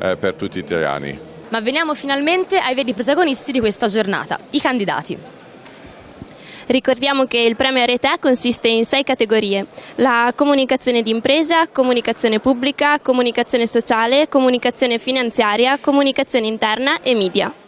eh, per tutti gli italiani. Ma veniamo finalmente ai veri protagonisti di questa giornata, i candidati. Ricordiamo che il premio Arete consiste in sei categorie, la comunicazione d'impresa, comunicazione pubblica, comunicazione sociale, comunicazione finanziaria, comunicazione interna e media.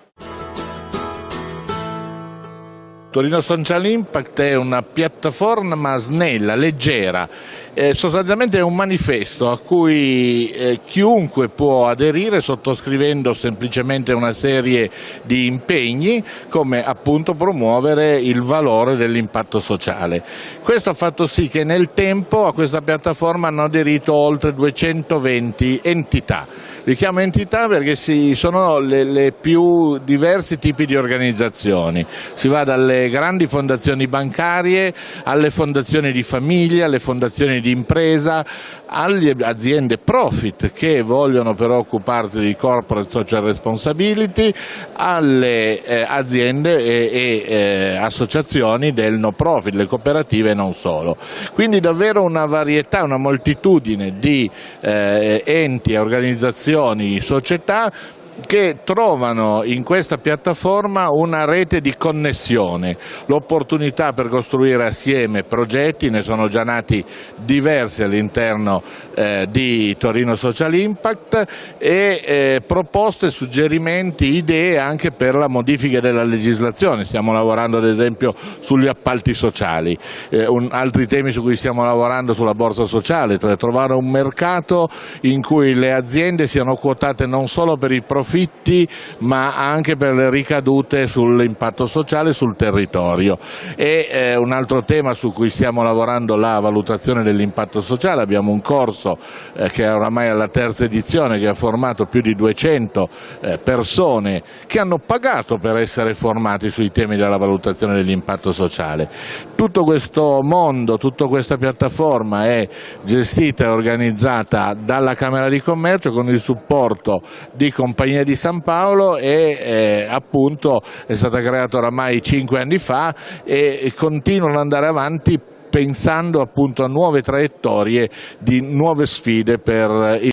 Torino Social Impact è una piattaforma snella, leggera, eh, sostanzialmente è un manifesto a cui eh, chiunque può aderire sottoscrivendo semplicemente una serie di impegni come appunto promuovere il valore dell'impatto sociale. Questo ha fatto sì che nel tempo a questa piattaforma hanno aderito oltre 220 entità. Li chiamo entità perché si, sono le, le, più diversi tipi di organizzazioni, si va dalle grandi fondazioni bancarie alle fondazioni di famiglia, alle fondazioni di impresa, alle aziende profit che vogliono però occuparsi di corporate social responsibility, alle eh, aziende e, e eh, associazioni del no profit, le cooperative e non solo. Quindi davvero una varietà, una moltitudine di eh, enti organizzazioni società che trovano in questa piattaforma una rete di connessione, l'opportunità per costruire assieme progetti, ne sono già nati diversi all'interno eh, di Torino Social Impact e eh, proposte, suggerimenti, idee anche per la modifica della legislazione, stiamo lavorando ad esempio sugli appalti sociali, eh, un, altri temi su cui stiamo lavorando sulla borsa sociale, trovare un mercato in cui le aziende siano quotate non solo per i profitti profitti ma anche per le ricadute sull'impatto sociale sul territorio. E eh, un altro tema su cui stiamo lavorando la valutazione dell'impatto sociale, abbiamo un corso eh, che è oramai alla terza edizione che ha formato più di 200 eh, persone che hanno pagato per essere formati sui temi della valutazione dell'impatto sociale. Tutto questo mondo, tutta questa piattaforma è gestita e organizzata dalla Camera di Commercio con il supporto di compagnie Compagnia di San Paolo e eh, appunto è stata creata oramai cinque anni fa e continuano ad andare avanti pensando appunto a nuove traiettorie di nuove sfide per il